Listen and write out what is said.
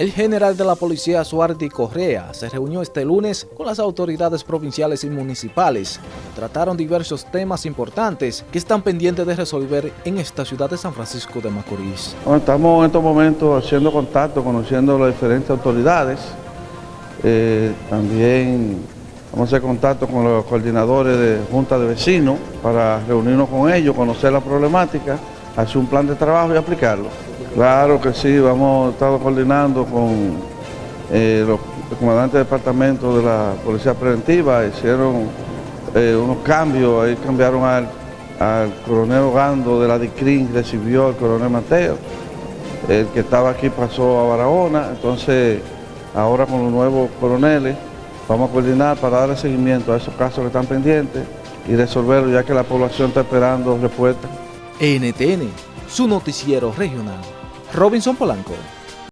El general de la policía Suardi Correa se reunió este lunes con las autoridades provinciales y municipales. Trataron diversos temas importantes que están pendientes de resolver en esta ciudad de San Francisco de Macorís. estamos en estos momentos haciendo contacto, conociendo las diferentes autoridades. Eh, también vamos a hacer contacto con los coordinadores de Junta de Vecinos para reunirnos con ellos, conocer la problemática, hacer un plan de trabajo y aplicarlo. Claro que sí, hemos estado coordinando con eh, los comandantes de departamento de la Policía Preventiva, hicieron eh, unos cambios, ahí cambiaron al, coronel Ogando de la DICRIN, recibió al coronel Mateo, el que estaba aquí pasó a Barahona, entonces ahora con los nuevos coroneles vamos a coordinar para darle seguimiento a esos casos que están pendientes y resolverlos ya que la población está esperando respuesta. NTN, su noticiero regional. Robinson Polanco.